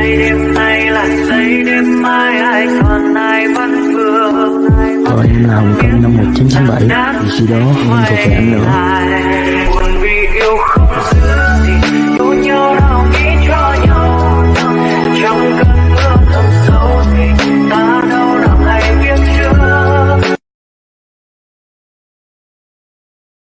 nay đêm nay là giây đêm mai ai còn ai vẫn vương Còn em là Hồng Kông năm 1997 Vì khi đó em thuộc về anh nữa. Buồn vì yêu không